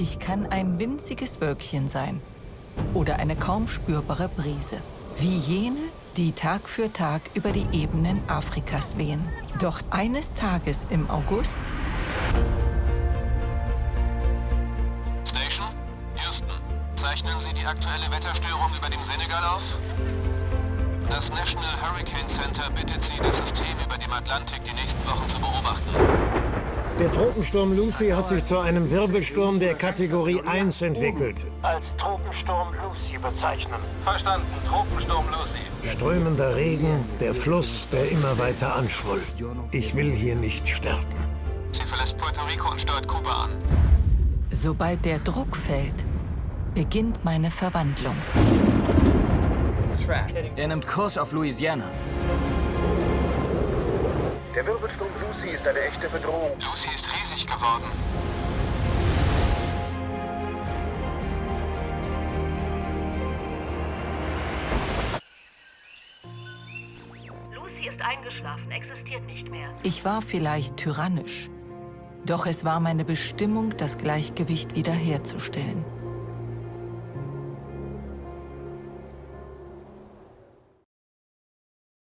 Ich kann ein winziges Wölkchen sein oder eine kaum spürbare Brise. Wie jene, die Tag für Tag über die Ebenen Afrikas wehen. Doch eines Tages im August... Station, Houston. Zeichnen Sie die aktuelle Wetterstörung über dem Senegal auf? Das National Hurricane Center bittet Sie, das System über dem Atlantik die nächsten Wochen zu beobachten. Der Tropensturm Lucy hat sich zu einem Wirbelsturm der Kategorie 1 entwickelt. Als Tropensturm Lucy bezeichnen. Verstanden, Tropensturm Lucy. Strömender Regen, der Fluss, der immer weiter anschwoll. Ich will hier nicht sterben. Sie verlässt Puerto Rico und steuert Kuba an. Sobald der Druck fällt, beginnt meine Verwandlung. Er nimmt Kurs auf Louisiana. Der Wirbelsturm Lucy ist eine echte Bedrohung. Lucy ist riesig geworden. Lucy ist eingeschlafen, existiert nicht mehr. Ich war vielleicht tyrannisch, doch es war meine Bestimmung, das Gleichgewicht wiederherzustellen.